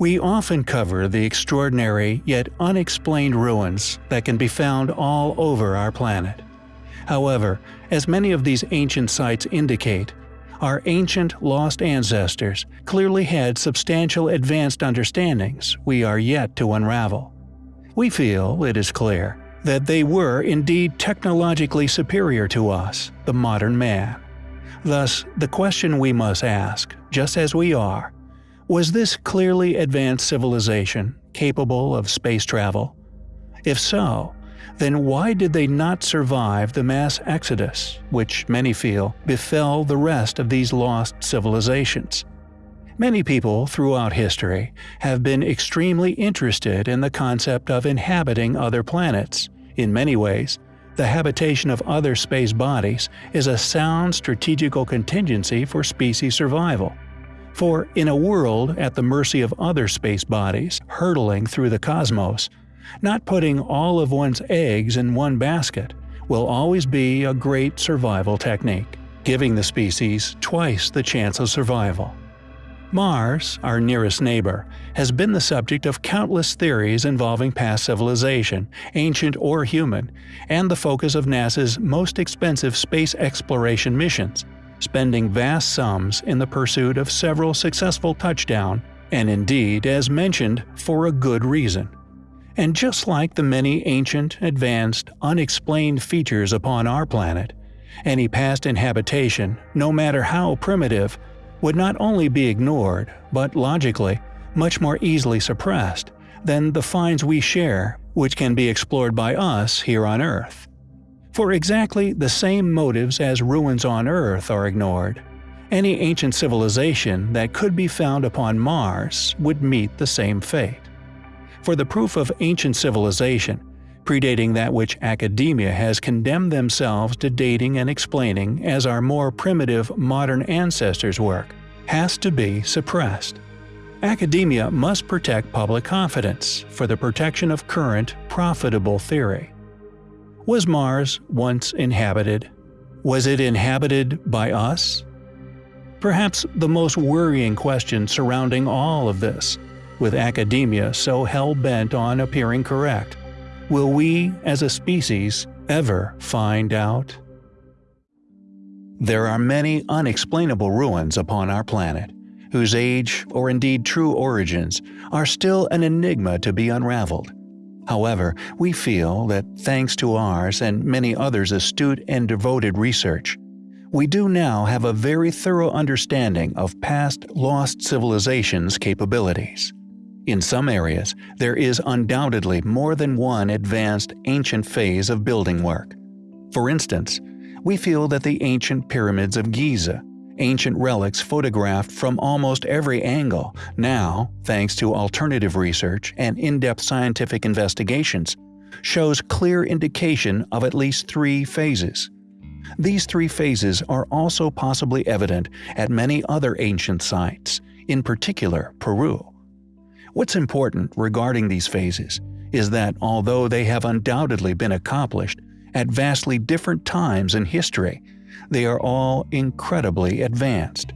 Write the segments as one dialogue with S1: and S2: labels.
S1: We often cover the extraordinary yet unexplained ruins that can be found all over our planet. However, as many of these ancient sites indicate, our ancient lost ancestors clearly had substantial advanced understandings we are yet to unravel. We feel it is clear that they were indeed technologically superior to us, the modern man. Thus, the question we must ask, just as we are, was this clearly advanced civilization capable of space travel? If so, then why did they not survive the mass exodus, which many feel befell the rest of these lost civilizations? Many people throughout history have been extremely interested in the concept of inhabiting other planets. In many ways, the habitation of other space bodies is a sound strategical contingency for species survival. For in a world at the mercy of other space bodies hurtling through the cosmos, not putting all of one's eggs in one basket will always be a great survival technique, giving the species twice the chance of survival. Mars, our nearest neighbor, has been the subject of countless theories involving past civilization, ancient or human, and the focus of NASA's most expensive space exploration missions, spending vast sums in the pursuit of several successful touchdown, and indeed, as mentioned, for a good reason. And just like the many ancient, advanced, unexplained features upon our planet, any past inhabitation, no matter how primitive, would not only be ignored, but logically, much more easily suppressed than the finds we share, which can be explored by us here on Earth. For exactly the same motives as ruins on Earth are ignored, any ancient civilization that could be found upon Mars would meet the same fate. For the proof of ancient civilization, predating that which academia has condemned themselves to dating and explaining as our more primitive modern ancestors' work, has to be suppressed. Academia must protect public confidence for the protection of current, profitable theory. Was Mars once inhabited? Was it inhabited by us? Perhaps the most worrying question surrounding all of this, with academia so hell-bent on appearing correct, will we, as a species, ever find out? There are many unexplainable ruins upon our planet, whose age, or indeed true origins, are still an enigma to be unraveled. However, we feel that thanks to ours and many others' astute and devoted research, we do now have a very thorough understanding of past lost civilizations' capabilities. In some areas, there is undoubtedly more than one advanced ancient phase of building work. For instance, we feel that the ancient pyramids of Giza ancient relics photographed from almost every angle, now, thanks to alternative research and in-depth scientific investigations, shows clear indication of at least three phases. These three phases are also possibly evident at many other ancient sites, in particular Peru. What's important regarding these phases is that although they have undoubtedly been accomplished at vastly different times in history, they are all incredibly advanced.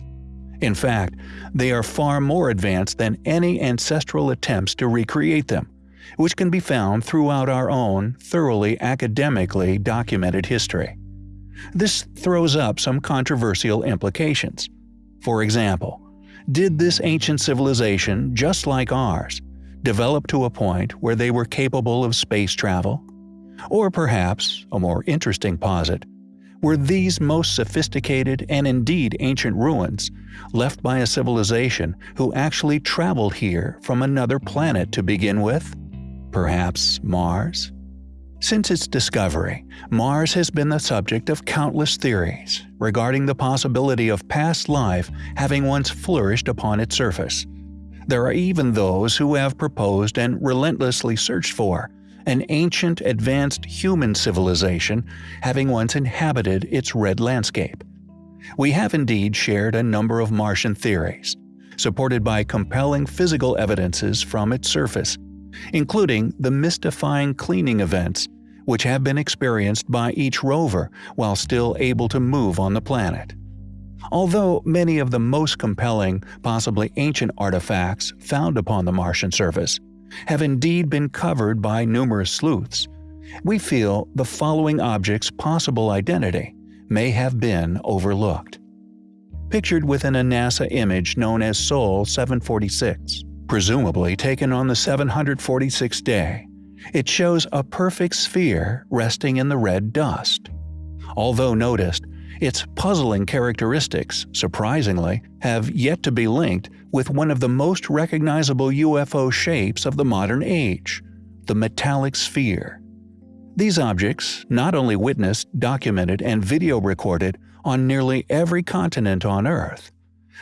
S1: In fact, they are far more advanced than any ancestral attempts to recreate them, which can be found throughout our own, thoroughly academically documented history. This throws up some controversial implications. For example, did this ancient civilization, just like ours, develop to a point where they were capable of space travel? Or perhaps, a more interesting posit, were these most sophisticated and indeed ancient ruins left by a civilization who actually traveled here from another planet to begin with? Perhaps Mars? Since its discovery, Mars has been the subject of countless theories regarding the possibility of past life having once flourished upon its surface. There are even those who have proposed and relentlessly searched for an ancient advanced human civilization having once inhabited its red landscape. We have indeed shared a number of Martian theories, supported by compelling physical evidences from its surface, including the mystifying cleaning events which have been experienced by each rover while still able to move on the planet. Although many of the most compelling, possibly ancient artifacts found upon the Martian surface have indeed been covered by numerous sleuths, we feel the following object's possible identity may have been overlooked. Pictured within a NASA image known as Sol 746, presumably taken on the 746th day, it shows a perfect sphere resting in the red dust. Although noticed, its puzzling characteristics, surprisingly, have yet to be linked with one of the most recognizable UFO shapes of the modern age the metallic sphere. These objects not only witnessed, documented, and video recorded on nearly every continent on Earth,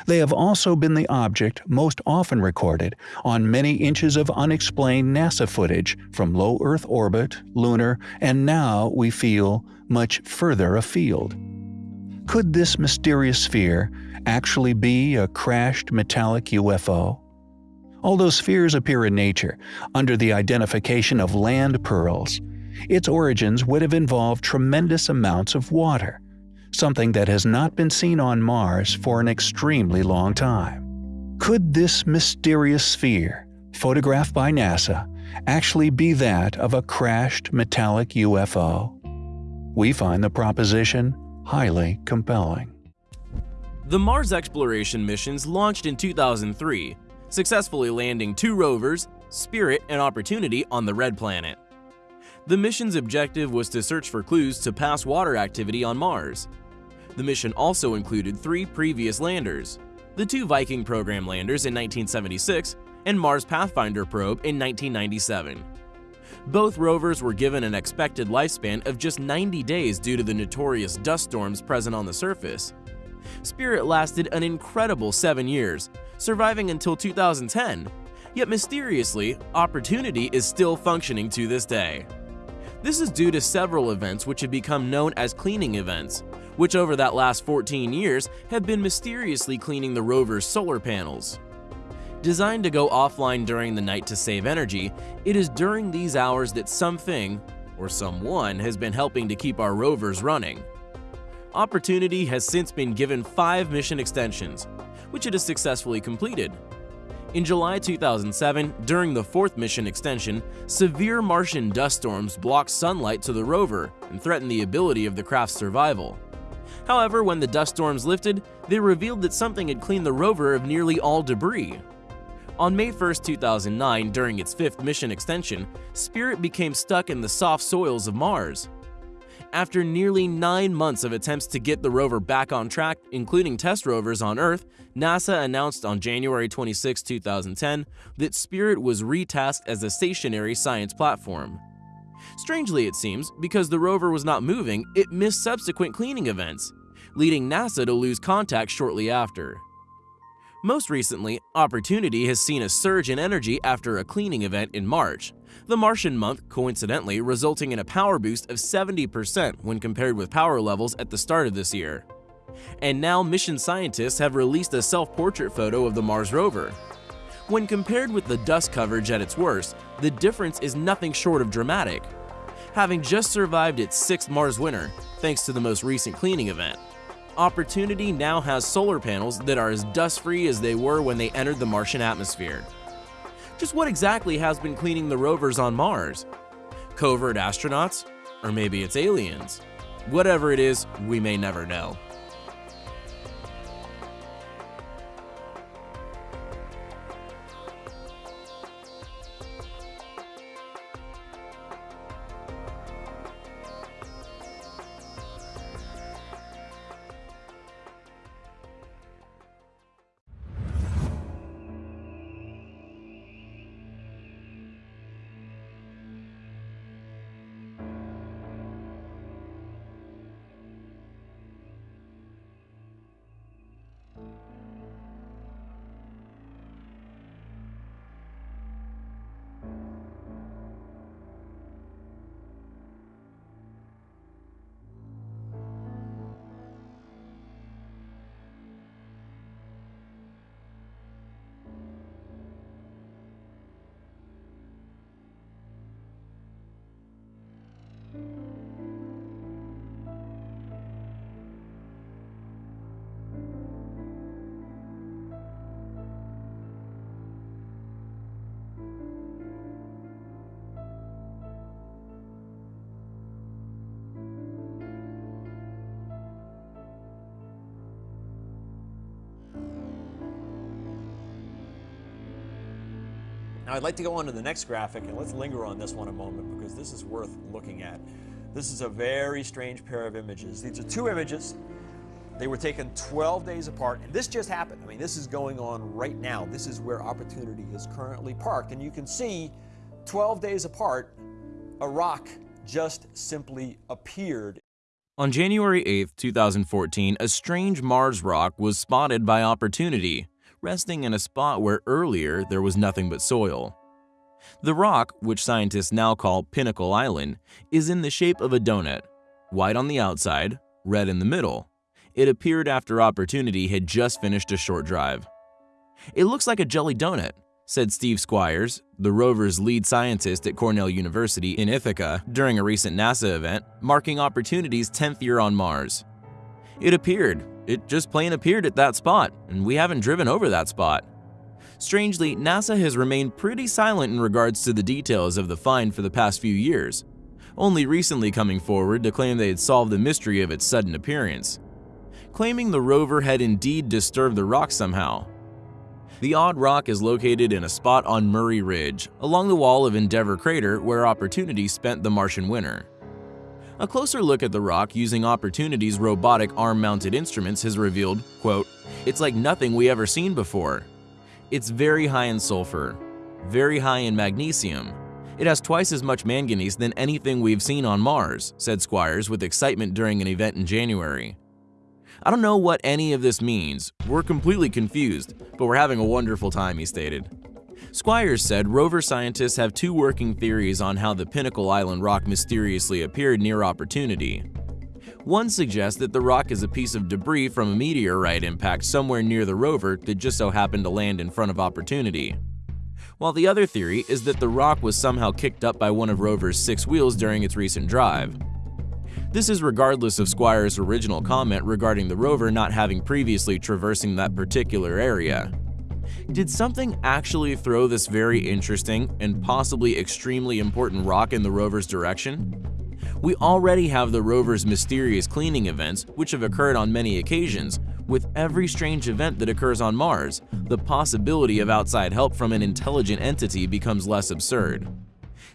S1: they have also been the object most often recorded on many inches of unexplained NASA footage from low Earth orbit, lunar, and now, we feel, much further afield. Could this mysterious sphere actually be a crashed metallic UFO? Although spheres appear in nature under the identification of land pearls, its origins would have involved tremendous amounts of water, something that has not been seen on Mars for an extremely long time. Could this mysterious sphere, photographed by NASA, actually be that of a crashed metallic UFO? We find the proposition highly compelling.
S2: The Mars exploration missions launched in 2003, successfully landing two rovers, Spirit and Opportunity, on the Red Planet. The mission's objective was to search for clues to past water activity on Mars. The mission also included three previous landers, the two Viking program landers in 1976 and Mars Pathfinder probe in 1997. Both rovers were given an expected lifespan of just 90 days due to the notorious dust storms present on the surface. Spirit lasted an incredible 7 years, surviving until 2010, yet mysteriously, Opportunity is still functioning to this day. This is due to several events which have become known as cleaning events, which over that last 14 years have been mysteriously cleaning the rover's solar panels. Designed to go offline during the night to save energy, it is during these hours that something, or someone, has been helping to keep our rovers running. Opportunity has since been given five mission extensions, which it has successfully completed. In July 2007, during the fourth mission extension, severe Martian dust storms blocked sunlight to the rover and threatened the ability of the craft's survival. However, when the dust storms lifted, they revealed that something had cleaned the rover of nearly all debris, on May 1, 2009, during its fifth mission extension, Spirit became stuck in the soft soils of Mars. After nearly nine months of attempts to get the rover back on track, including test rovers on Earth, NASA announced on January 26, 2010, that Spirit was retasked as a stationary science platform. Strangely, it seems, because the rover was not moving, it missed subsequent cleaning events, leading NASA to lose contact shortly after. Most recently, Opportunity has seen a surge in energy after a cleaning event in March, the Martian month coincidentally resulting in a power boost of 70% when compared with power levels at the start of this year. And now mission scientists have released a self-portrait photo of the Mars rover. When compared with the dust coverage at its worst, the difference is nothing short of dramatic. Having just survived its sixth Mars winter, thanks to the most recent cleaning event, Opportunity now has solar panels that are as dust-free as they were when they entered the Martian atmosphere. Just what exactly has been cleaning the rovers on Mars? Covert astronauts? Or maybe it's aliens? Whatever it is, we may never know.
S3: Now I'd like to go on to the next graphic and let's linger on this one a moment because this is worth looking at. This is a very strange pair of images. These are two images. They were taken 12 days apart, and this just happened. I mean, this is going on right now. This is where Opportunity is currently parked, and you can see 12 days apart, a rock just simply appeared.
S2: On January 8, 2014, a strange Mars rock was spotted by Opportunity, resting in a spot where earlier there was nothing but soil. The rock, which scientists now call Pinnacle Island, is in the shape of a donut, white on the outside, red in the middle. It appeared after Opportunity had just finished a short drive. It looks like a jelly donut, said Steve Squyres, the rover's lead scientist at Cornell University in Ithaca, during a recent NASA event marking Opportunity's 10th year on Mars. It appeared, it just plain appeared at that spot, and we haven't driven over that spot. Strangely, NASA has remained pretty silent in regards to the details of the find for the past few years, only recently coming forward to claim they had solved the mystery of its sudden appearance, claiming the rover had indeed disturbed the rock somehow. The odd rock is located in a spot on Murray Ridge, along the wall of Endeavour Crater where Opportunity spent the Martian winter. A closer look at the rock using Opportunity's robotic arm-mounted instruments has revealed, quote, It's like nothing we ever seen before. It's very high in sulfur, very high in magnesium. It has twice as much manganese than anything we've seen on Mars, said Squyres with excitement during an event in January. I don't know what any of this means. We're completely confused, but we're having a wonderful time, he stated. Squyres said rover scientists have two working theories on how the Pinnacle Island rock mysteriously appeared near Opportunity. One suggests that the rock is a piece of debris from a meteorite impact somewhere near the rover that just so happened to land in front of Opportunity. While the other theory is that the rock was somehow kicked up by one of Rover's six wheels during its recent drive. This is regardless of Squyres' original comment regarding the rover not having previously traversing that particular area. Did something actually throw this very interesting and possibly extremely important rock in the rover's direction? We already have the rover's mysterious cleaning events, which have occurred on many occasions. With every strange event that occurs on Mars, the possibility of outside help from an intelligent entity becomes less absurd.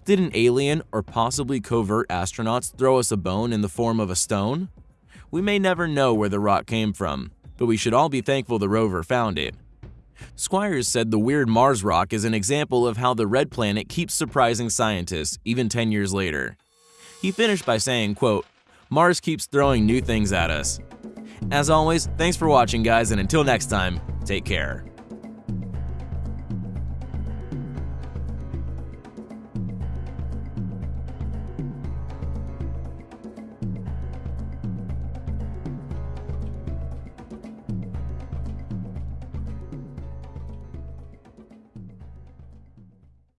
S2: Did an alien or possibly covert astronauts throw us a bone in the form of a stone? We may never know where the rock came from, but we should all be thankful the rover found it. Squyres said the weird Mars rock is an example of how the red planet keeps surprising scientists even 10 years later. He finished by saying, quote, Mars keeps throwing new things at us. As always, thanks for watching guys and until next time, take care.